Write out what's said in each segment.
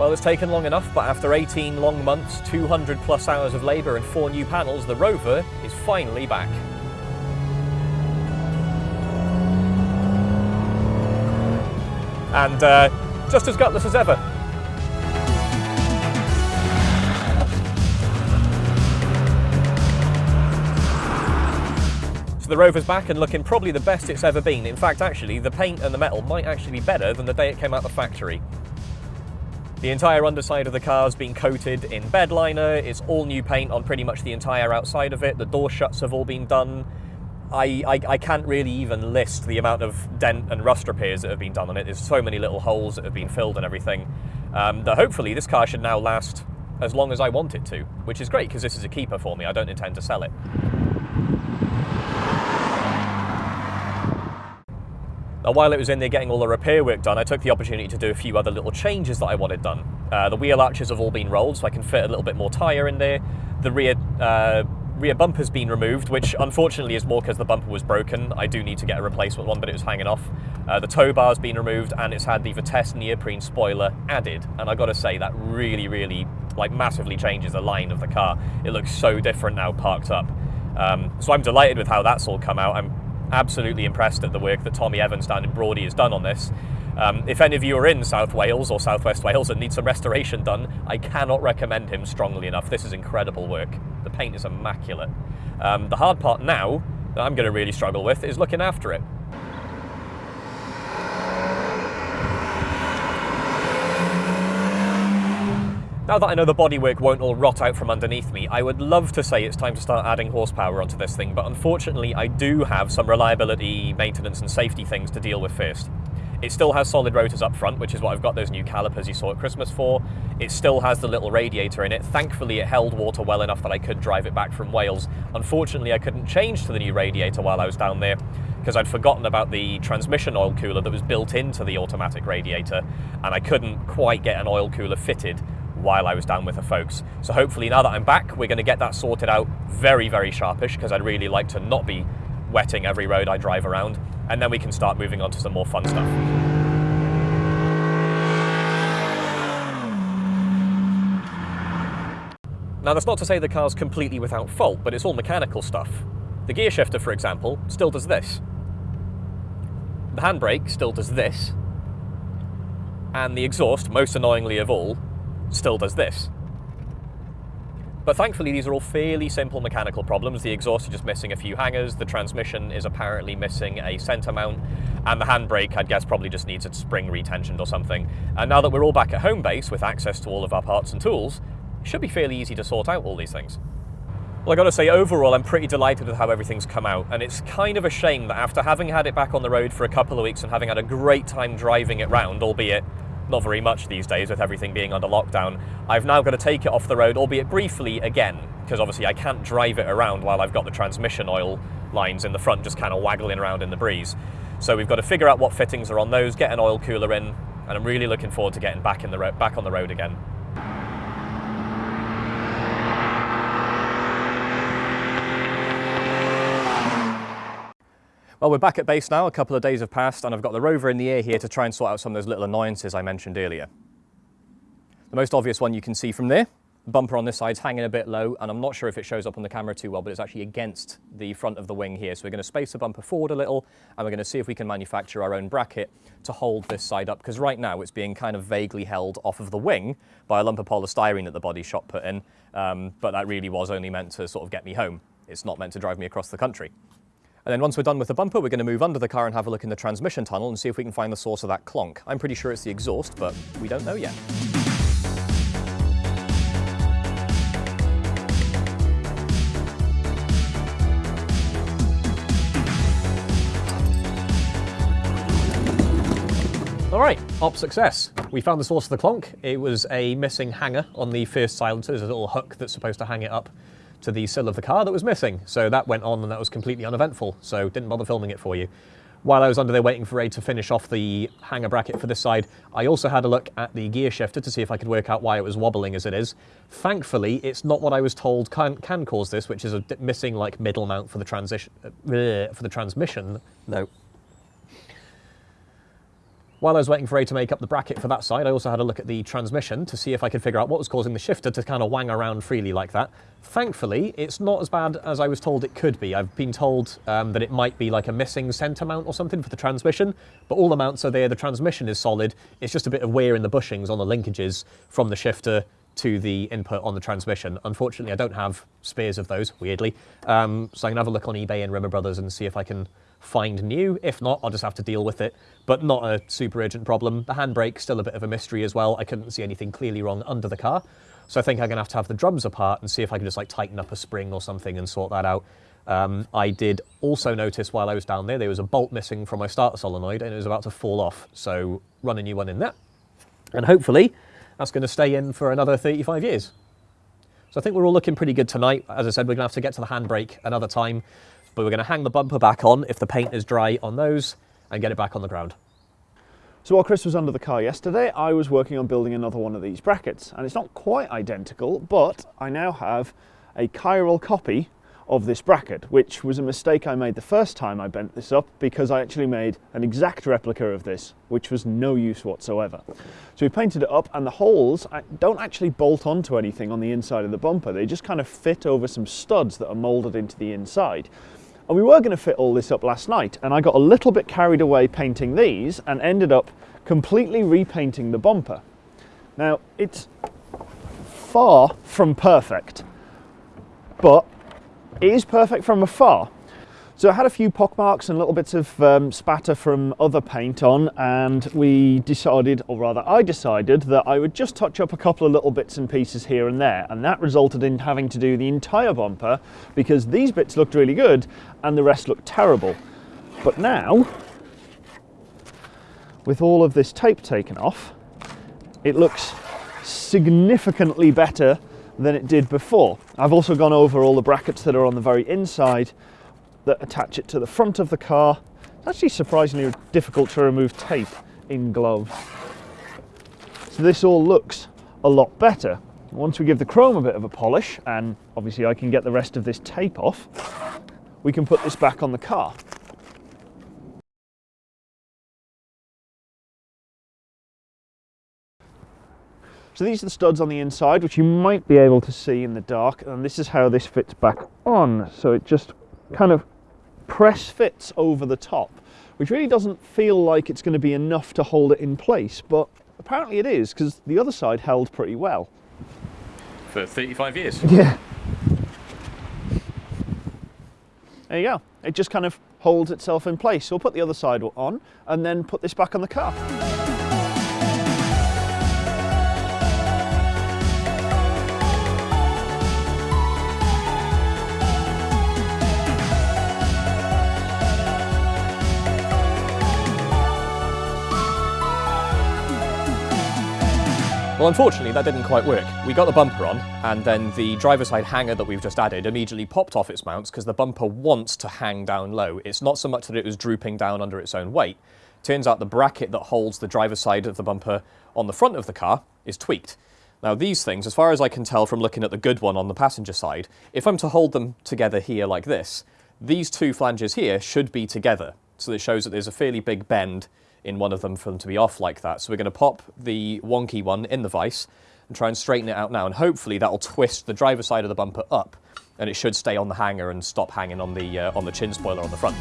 Well, it's taken long enough, but after 18 long months, 200 plus hours of labour and four new panels, the Rover is finally back. And uh, just as gutless as ever. So the Rover's back and looking probably the best it's ever been. In fact, actually, the paint and the metal might actually be better than the day it came out the factory. The entire underside of the car's been coated in bed liner, it's all new paint on pretty much the entire outside of it, the door shuts have all been done. I, I, I, can't really even list the amount of dent and rust repairs that have been done on it. There's so many little holes that have been filled and everything. Um, that hopefully this car should now last as long as I want it to, which is great because this is a keeper for me. I don't intend to sell it. Now, while it was in there getting all the repair work done, I took the opportunity to do a few other little changes that I wanted done. Uh, the wheel arches have all been rolled, so I can fit a little bit more tyre in there. The rear uh, rear bumper's been removed, which unfortunately is more because the bumper was broken. I do need to get a replacement one, but it was hanging off. Uh, the tow bar's been removed, and it's had the Vitesse neoprene spoiler added. And I got to say, that really, really, like, massively changes the line of the car. It looks so different now parked up. Um, so I'm delighted with how that's all come out. I'm absolutely impressed at the work that Tommy Evans down in Brawdy has done on this. Um, if any of you are in South Wales or Southwest Wales and need some restoration done, I cannot recommend him strongly enough. This is incredible work. The paint is immaculate. Um, the hard part now that I'm going to really struggle with is looking after it. Now that I know the bodywork won't all rot out from underneath me, I would love to say it's time to start adding horsepower onto this thing, but unfortunately I do have some reliability, maintenance and safety things to deal with first. It still has solid rotors up front, which is what I've got those new calipers you saw at Christmas for. It still has the little radiator in it. Thankfully, it held water well enough that I could drive it back from Wales. Unfortunately, I couldn't change to the new radiator while I was down there because I'd forgotten about the transmission oil cooler that was built into the automatic radiator, and I couldn't quite get an oil cooler fitted while I was down with the folks. So hopefully now that I'm back, we're going to get that sorted out very, very sharpish because I'd really like to not be wetting every road I drive around and then we can start moving on to some more fun stuff. Now that's not to say the car's completely without fault, but it's all mechanical stuff. The gear shifter, for example, still does this. The handbrake still does this. And the exhaust, most annoyingly of all, still does this. But thankfully, these are all fairly simple mechanical problems. The exhaust is just missing a few hangers, the transmission is apparently missing a centre mount, and the handbrake, I'd guess, probably just needs a spring retensioned or something. And now that we're all back at home base with access to all of our parts and tools, it should be fairly easy to sort out all these things. Well, I gotta say, overall, I'm pretty delighted with how everything's come out, and it's kind of a shame that after having had it back on the road for a couple of weeks and having had a great time driving it round, albeit not very much these days with everything being under lockdown. I've now got to take it off the road, albeit briefly again, because obviously I can't drive it around while I've got the transmission oil lines in the front just kind of waggling around in the breeze. So we've got to figure out what fittings are on those, get an oil cooler in, and I'm really looking forward to getting back in the back on the road again. Well, we're back at base now. A couple of days have passed and I've got the rover in the air here to try and sort out some of those little annoyances I mentioned earlier. The most obvious one you can see from there, the bumper on this side's hanging a bit low and I'm not sure if it shows up on the camera too well, but it's actually against the front of the wing here. So we're going to space the bumper forward a little and we're going to see if we can manufacture our own bracket to hold this side up because right now it's being kind of vaguely held off of the wing by a lump of polystyrene that the body shop put in, um, but that really was only meant to sort of get me home. It's not meant to drive me across the country. And then once we're done with the bumper, we're going to move under the car and have a look in the transmission tunnel and see if we can find the source of that clonk. I'm pretty sure it's the exhaust, but we don't know yet. All right, op success. We found the source of the clonk. It was a missing hanger on the first silencer. There's a little hook that's supposed to hang it up to the sill of the car that was missing. So that went on and that was completely uneventful. So didn't bother filming it for you. While I was under there waiting for Ray to finish off the hanger bracket for this side, I also had a look at the gear shifter to see if I could work out why it was wobbling as it is. Thankfully, it's not what I was told can, can cause this, which is a missing like middle mount for the transition uh, for the transmission. No, While I was waiting for A to make up the bracket for that side, I also had a look at the transmission to see if I could figure out what was causing the shifter to kind of wang around freely like that. Thankfully, it's not as bad as I was told it could be. I've been told um, that it might be like a missing centre mount or something for the transmission, but all the mounts are there, the transmission is solid, it's just a bit of wear in the bushings on the linkages from the shifter to the input on the transmission. Unfortunately, I don't have spares of those, weirdly, um, so I can have a look on eBay and Rimmer Brothers and see if I can find new. If not, I'll just have to deal with it, but not a super urgent problem. The handbrake, still a bit of a mystery as well. I couldn't see anything clearly wrong under the car. So I think I'm gonna have to have the drums apart and see if I can just like tighten up a spring or something and sort that out. Um, I did also notice while I was down there, there was a bolt missing from my starter solenoid and it was about to fall off. So run a new one in there. And hopefully that's gonna stay in for another 35 years. So I think we're all looking pretty good tonight. As I said, we're gonna have to get to the handbrake another time but we're going to hang the bumper back on if the paint is dry on those and get it back on the ground. So while Chris was under the car yesterday, I was working on building another one of these brackets. And it's not quite identical, but I now have a chiral copy of this bracket, which was a mistake I made the first time I bent this up because I actually made an exact replica of this, which was no use whatsoever. So we painted it up and the holes uh, don't actually bolt onto anything on the inside of the bumper. They just kind of fit over some studs that are molded into the inside. And we were going to fit all this up last night and I got a little bit carried away painting these and ended up completely repainting the bumper. Now it's far from perfect, but it is perfect from afar. So I had a few pockmarks and little bits of um, spatter from other paint on and we decided, or rather I decided, that I would just touch up a couple of little bits and pieces here and there and that resulted in having to do the entire bumper because these bits looked really good and the rest looked terrible. But now, with all of this tape taken off, it looks significantly better than it did before. I've also gone over all the brackets that are on the very inside that attach it to the front of the car. It's actually surprisingly difficult to remove tape in gloves. So this all looks a lot better. Once we give the chrome a bit of a polish, and obviously I can get the rest of this tape off, we can put this back on the car. So these are the studs on the inside, which you might be able to see in the dark, and this is how this fits back on. So it just kind of press fits over the top, which really doesn't feel like it's going to be enough to hold it in place, but apparently it is, because the other side held pretty well. For 35 years? Yeah. There you go. It just kind of holds itself in place. So we'll put the other side on and then put this back on the car. Well, unfortunately, that didn't quite work. We got the bumper on, and then the driver side hanger that we've just added immediately popped off its mounts because the bumper wants to hang down low. It's not so much that it was drooping down under its own weight. Turns out the bracket that holds the driver's side of the bumper on the front of the car is tweaked. Now these things, as far as I can tell from looking at the good one on the passenger side, if I'm to hold them together here like this, these two flanges here should be together. So it shows that there's a fairly big bend in one of them for them to be off like that. So we're going to pop the wonky one in the vise and try and straighten it out now. And hopefully that'll twist the driver's side of the bumper up and it should stay on the hanger and stop hanging on the, uh, on the chin spoiler on the front.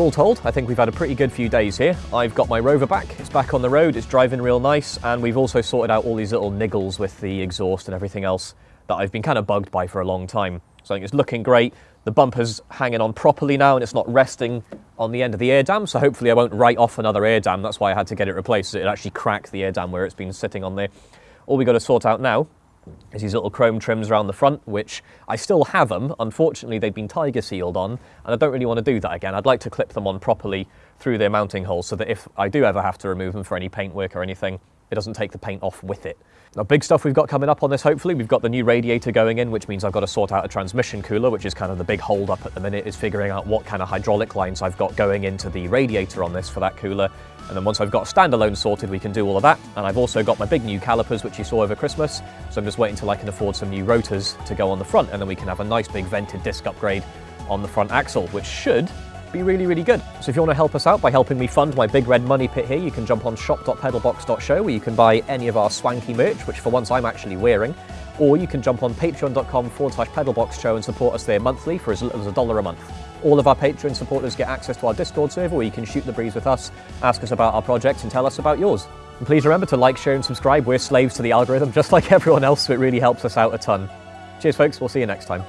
All told, I think we've had a pretty good few days here. I've got my Rover back, it's back on the road, it's driving real nice, and we've also sorted out all these little niggles with the exhaust and everything else that I've been kind of bugged by for a long time. So I think it's looking great. The bumper's hanging on properly now and it's not resting on the end of the air dam, so hopefully I won't write off another air dam. That's why I had to get it replaced, it actually cracked the air dam where it's been sitting on there. All we got to sort out now There's these little chrome trims around the front, which I still have them. Unfortunately, they've been tiger sealed on, and I don't really want to do that again. I'd like to clip them on properly through their mounting holes so that if I do ever have to remove them for any paint work or anything, it doesn't take the paint off with it. Now, big stuff we've got coming up on this, hopefully. We've got the new radiator going in, which means I've got to sort out a transmission cooler, which is kind of the big hold up at the minute, is figuring out what kind of hydraulic lines I've got going into the radiator on this for that cooler. And then once I've got standalone sorted, we can do all of that. And I've also got my big new calipers, which you saw over Christmas. So I'm just waiting till I can afford some new rotors to go on the front, and then we can have a nice big vented disc upgrade on the front axle, which should be really, really good. So if you want to help us out by helping me fund my big red money pit here, you can jump on shop.pedalbox.show where you can buy any of our swanky merch, which for once I'm actually wearing, or you can jump on patreon.com forward slash pedalbox show and support us there monthly for as little as a dollar a month. All of our Patreon supporters get access to our Discord server where you can shoot the breeze with us, ask us about our projects and tell us about yours. And please remember to like, share and subscribe. We're slaves to the algorithm just like everyone else, so it really helps us out a ton. Cheers folks, we'll see you next time.